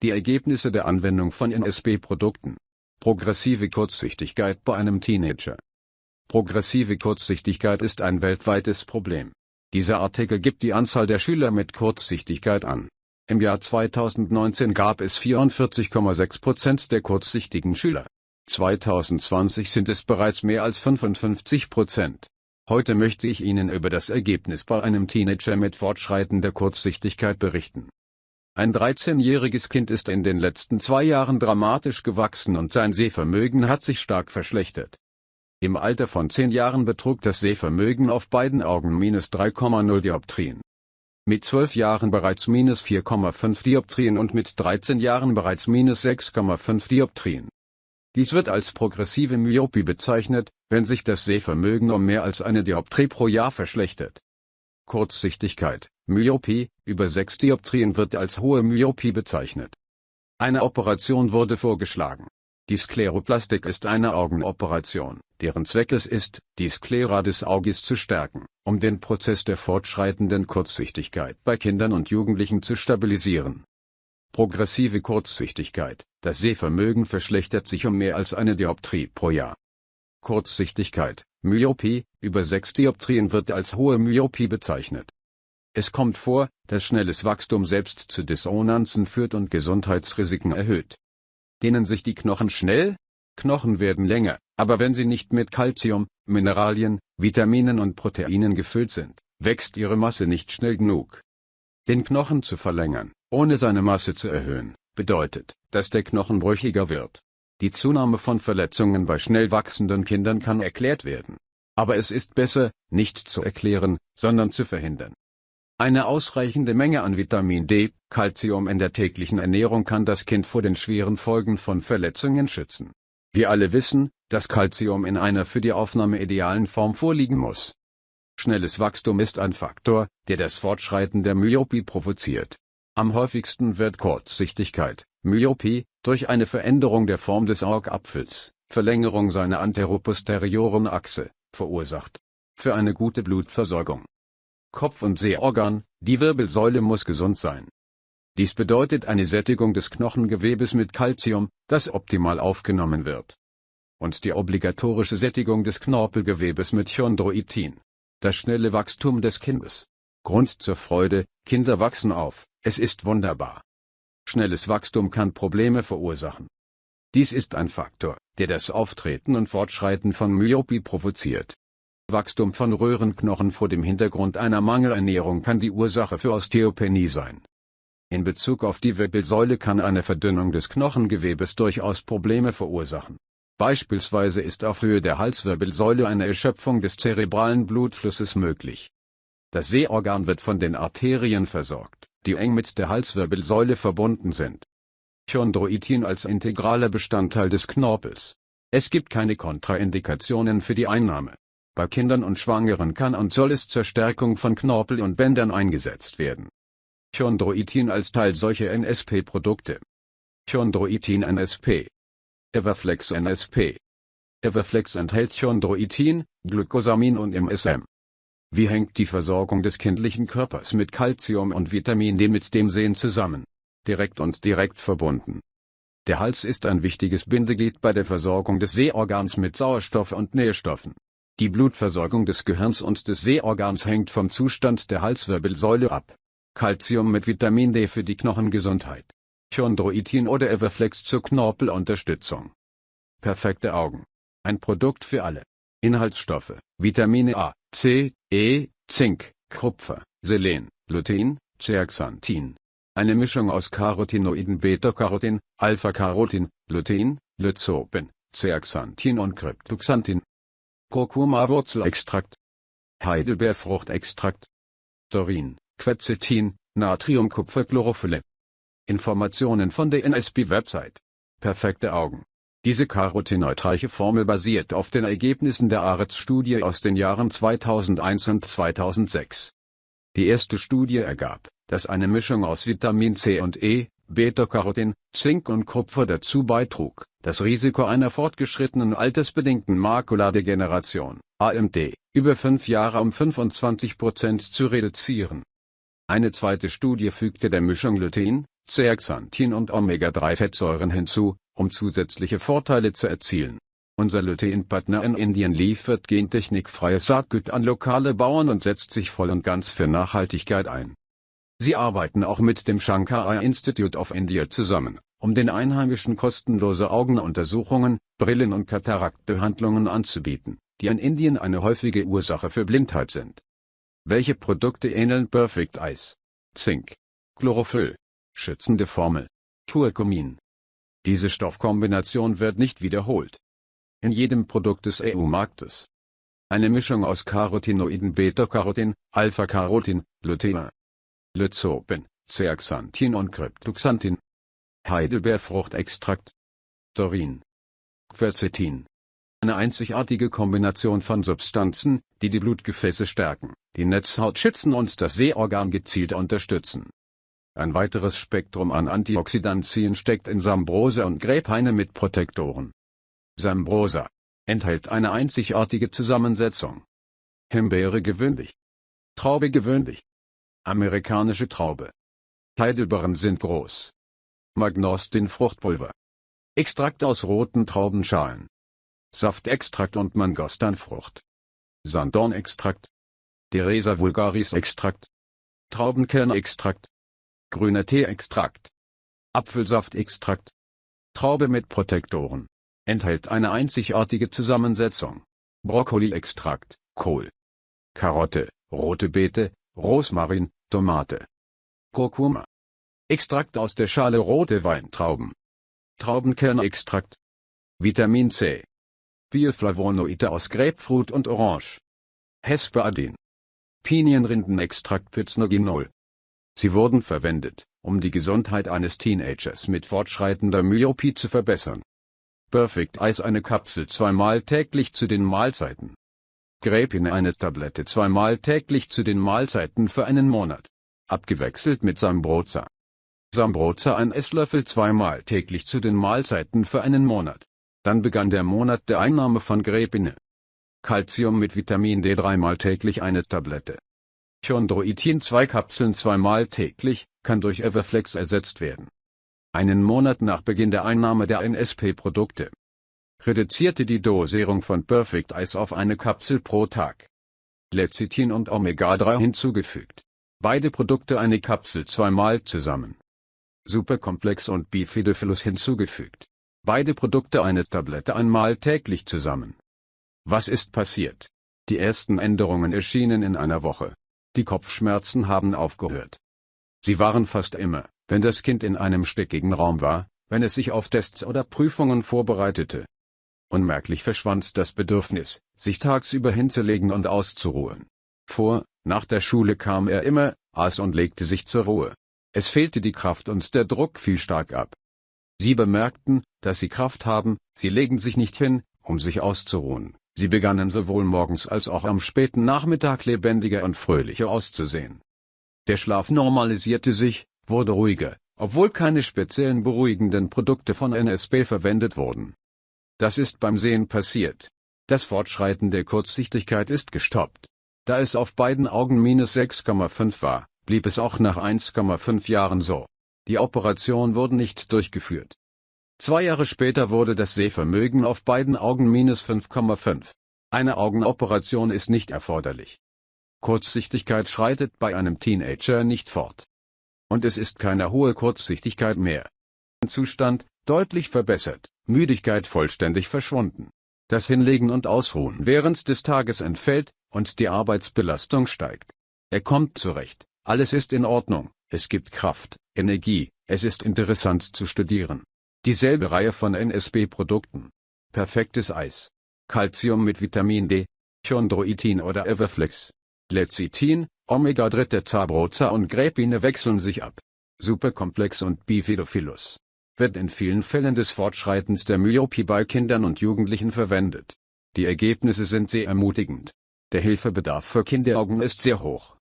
Die Ergebnisse der Anwendung von NSP-Produkten. Progressive Kurzsichtigkeit bei einem Teenager. Progressive Kurzsichtigkeit ist ein weltweites Problem. Dieser Artikel gibt die Anzahl der Schüler mit Kurzsichtigkeit an. Im Jahr 2019 gab es 44,6% der kurzsichtigen Schüler. 2020 sind es bereits mehr als 55% Heute möchte ich Ihnen über das Ergebnis bei einem Teenager mit fortschreitender Kurzsichtigkeit berichten. Ein 13-jähriges Kind ist in den letzten zwei Jahren dramatisch gewachsen und sein Sehvermögen hat sich stark verschlechtert. Im Alter von 10 Jahren betrug das Sehvermögen auf beiden Augen minus 3,0 Dioptrien. Mit 12 Jahren bereits minus 4,5 Dioptrien und mit 13 Jahren bereits minus 6,5 Dioptrien. Dies wird als progressive Myopie bezeichnet, wenn sich das Sehvermögen um mehr als eine Dioptrie pro Jahr verschlechtert. Kurzsichtigkeit, Myopie, über 6 Dioptrien wird als hohe Myopie bezeichnet. Eine Operation wurde vorgeschlagen. Die Skleroplastik ist eine Augenoperation, deren Zweck es ist, die Sklera des Auges zu stärken, um den Prozess der fortschreitenden Kurzsichtigkeit bei Kindern und Jugendlichen zu stabilisieren. Progressive Kurzsichtigkeit, das Sehvermögen verschlechtert sich um mehr als eine Dioptrie pro Jahr. Kurzsichtigkeit, Myopie, über 6 Dioptrien wird als hohe Myopie bezeichnet. Es kommt vor, dass schnelles Wachstum selbst zu Dissonanzen führt und Gesundheitsrisiken erhöht. Dehnen sich die Knochen schnell? Knochen werden länger, aber wenn sie nicht mit Calcium, Mineralien, Vitaminen und Proteinen gefüllt sind, wächst ihre Masse nicht schnell genug. Den Knochen zu verlängern, ohne seine Masse zu erhöhen, bedeutet, dass der Knochen brüchiger wird. Die Zunahme von Verletzungen bei schnell wachsenden Kindern kann erklärt werden. Aber es ist besser, nicht zu erklären, sondern zu verhindern. Eine ausreichende Menge an Vitamin D, Calcium in der täglichen Ernährung kann das Kind vor den schweren Folgen von Verletzungen schützen. Wir alle wissen, dass Calcium in einer für die Aufnahme idealen Form vorliegen muss. Schnelles Wachstum ist ein Faktor, der das Fortschreiten der Myopie provoziert. Am häufigsten wird Kurzsichtigkeit, Myopie, durch eine Veränderung der Form des Augapfels, Verlängerung seiner anteroposterioren Achse, verursacht. Für eine gute Blutversorgung. Kopf- und Sehorgan, die Wirbelsäule muss gesund sein. Dies bedeutet eine Sättigung des Knochengewebes mit Calcium, das optimal aufgenommen wird. Und die obligatorische Sättigung des Knorpelgewebes mit Chondroitin. Das schnelle Wachstum des Kindes. Grund zur Freude, Kinder wachsen auf, es ist wunderbar. Schnelles Wachstum kann Probleme verursachen. Dies ist ein Faktor, der das Auftreten und Fortschreiten von Myopie provoziert. Wachstum von Röhrenknochen vor dem Hintergrund einer Mangelernährung kann die Ursache für Osteopenie sein. In Bezug auf die Wirbelsäule kann eine Verdünnung des Knochengewebes durchaus Probleme verursachen. Beispielsweise ist auf Höhe der Halswirbelsäule eine Erschöpfung des zerebralen Blutflusses möglich. Das Sehorgan wird von den Arterien versorgt die eng mit der Halswirbelsäule verbunden sind. Chondroitin als integraler Bestandteil des Knorpels. Es gibt keine Kontraindikationen für die Einnahme. Bei Kindern und Schwangeren kann und soll es zur Stärkung von Knorpel und Bändern eingesetzt werden. Chondroitin als Teil solcher NSP-Produkte. Chondroitin NSP. Everflex NSP. Everflex enthält Chondroitin, Glucosamin und MSM. Wie hängt die Versorgung des kindlichen Körpers mit Calcium und Vitamin D mit dem Sehen zusammen? Direkt und direkt verbunden. Der Hals ist ein wichtiges Bindeglied bei der Versorgung des Sehorgans mit Sauerstoff und Nährstoffen. Die Blutversorgung des Gehirns und des Sehorgans hängt vom Zustand der Halswirbelsäule ab. Calcium mit Vitamin D für die Knochengesundheit. Chondroitin oder Everflex zur Knorpelunterstützung. Perfekte Augen. Ein Produkt für alle. Inhaltsstoffe, Vitamine A, C, E, Zink, Kupfer, Selen, Lutein, Zeaxanthin. Eine Mischung aus Carotinoiden Beta-Carotin, Alpha-Carotin, Lutein, Lyzopin, Zeaxanthin und Cryptoxanthin. Kurkuma-Wurzelextrakt. Heidelbeerfruchtextrakt. Dorin, Quercetin, Natriumkupferchlorophylle. Informationen von der NSB-Website. Perfekte Augen. Diese carotinoidreiche Formel basiert auf den Ergebnissen der ARETS-Studie aus den Jahren 2001 und 2006. Die erste Studie ergab, dass eine Mischung aus Vitamin C und E, Beta-Carotin, Zink und Kupfer dazu beitrug, das Risiko einer fortgeschrittenen altersbedingten Makuladegeneration, AMD, über fünf Jahre um 25 Prozent zu reduzieren. Eine zweite Studie fügte der Mischung Lutein, Zeaxanthin und Omega-3-Fettsäuren hinzu, um zusätzliche Vorteile zu erzielen. Unser Lutein-Partner in Indien liefert gentechnikfreies Saatgut an lokale Bauern und setzt sich voll und ganz für Nachhaltigkeit ein. Sie arbeiten auch mit dem Shankara Institute of India zusammen, um den Einheimischen kostenlose Augenuntersuchungen, Brillen- und Kataraktbehandlungen anzubieten, die in Indien eine häufige Ursache für Blindheit sind. Welche Produkte ähneln Perfect Eyes? Zink, Chlorophyll, schützende Formel, Curcumin. Diese Stoffkombination wird nicht wiederholt. In jedem Produkt des EU-Marktes. Eine Mischung aus Carotinoiden Beta-Carotin, Alpha-Carotin, Lutein, Lyzopin, Zeaxanthin und Cryptoxanthin. Heidelbeerfruchtextrakt. Dorin. Quercetin. Eine einzigartige Kombination von Substanzen, die die Blutgefäße stärken, die Netzhaut schützen und das Sehorgan gezielt unterstützen. Ein weiteres Spektrum an Antioxidantien steckt in Sambrosa und Gräbhaine mit Protektoren. Sambrosa enthält eine einzigartige Zusammensetzung. Himbeere gewöhnlich. Traube gewöhnlich. Amerikanische Traube. Heidelbeeren sind groß. Magnostin Fruchtpulver. Extrakt aus roten Traubenschalen. Saftextrakt und Mangostanfrucht. Sanddornextrakt. Deresa vulgaris Extrakt. Traubenkernextrakt. Grüner Teeextrakt. Apfelsaftextrakt. Traube mit Protektoren enthält eine einzigartige Zusammensetzung. Brokkoli-Extrakt, Kohl, Karotte, rote Beete, Rosmarin, Tomate, Kurkuma. Extrakt aus der Schale rote Weintrauben. Traubenkernextrakt. Vitamin C. Bioflavonoide aus Grapefruit und Orange. Hesperadin. Pinienrindenextrakt Pycnogenol. Sie wurden verwendet, um die Gesundheit eines Teenagers mit fortschreitender Myopie zu verbessern. Perfect Eis eine Kapsel zweimal täglich zu den Mahlzeiten. Grapine eine Tablette zweimal täglich zu den Mahlzeiten für einen Monat. Abgewechselt mit Sambroza. Sambroza ein Esslöffel zweimal täglich zu den Mahlzeiten für einen Monat. Dann begann der Monat der Einnahme von Grapine. Calcium mit Vitamin D dreimal täglich eine Tablette. Chondroitin zwei Kapseln zweimal täglich, kann durch Everflex ersetzt werden einen Monat nach Beginn der Einnahme der NSP-Produkte. Reduzierte die Dosierung von Perfect Ice auf eine Kapsel pro Tag. Lecithin und Omega-3 hinzugefügt. Beide Produkte eine Kapsel zweimal zusammen. Superkomplex und Bifidofilus hinzugefügt. Beide Produkte eine Tablette einmal täglich zusammen. Was ist passiert? Die ersten Änderungen erschienen in einer Woche. Die Kopfschmerzen haben aufgehört. Sie waren fast immer, wenn das Kind in einem stickigen Raum war, wenn es sich auf Tests oder Prüfungen vorbereitete. Unmerklich verschwand das Bedürfnis, sich tagsüber hinzulegen und auszuruhen. Vor, nach der Schule kam er immer, aß und legte sich zur Ruhe. Es fehlte die Kraft und der Druck fiel stark ab. Sie bemerkten, dass sie Kraft haben, sie legen sich nicht hin, um sich auszuruhen. Sie begannen sowohl morgens als auch am späten Nachmittag lebendiger und fröhlicher auszusehen. Der Schlaf normalisierte sich, wurde ruhiger, obwohl keine speziellen beruhigenden Produkte von NSB verwendet wurden. Das ist beim Sehen passiert. Das Fortschreiten der Kurzsichtigkeit ist gestoppt. Da es auf beiden Augen minus 6,5 war, blieb es auch nach 1,5 Jahren so. Die Operation wurde nicht durchgeführt. Zwei Jahre später wurde das Sehvermögen auf beiden Augen minus 5,5. Eine Augenoperation ist nicht erforderlich. Kurzsichtigkeit schreitet bei einem Teenager nicht fort und es ist keine hohe Kurzsichtigkeit mehr. Zustand, deutlich verbessert, Müdigkeit vollständig verschwunden. Das Hinlegen und Ausruhen während des Tages entfällt, und die Arbeitsbelastung steigt. Er kommt zurecht, alles ist in Ordnung, es gibt Kraft, Energie, es ist interessant zu studieren. Dieselbe Reihe von NSB-Produkten. Perfektes Eis. Calcium mit Vitamin D, Chondroitin oder Everflex. Lecithin, Omega-3 Zabroza und Gräpine wechseln sich ab. Superkomplex und Bifidophilus. Wird in vielen Fällen des Fortschreitens der Myopie bei Kindern und Jugendlichen verwendet. Die Ergebnisse sind sehr ermutigend. Der Hilfebedarf für Kinderaugen ist sehr hoch.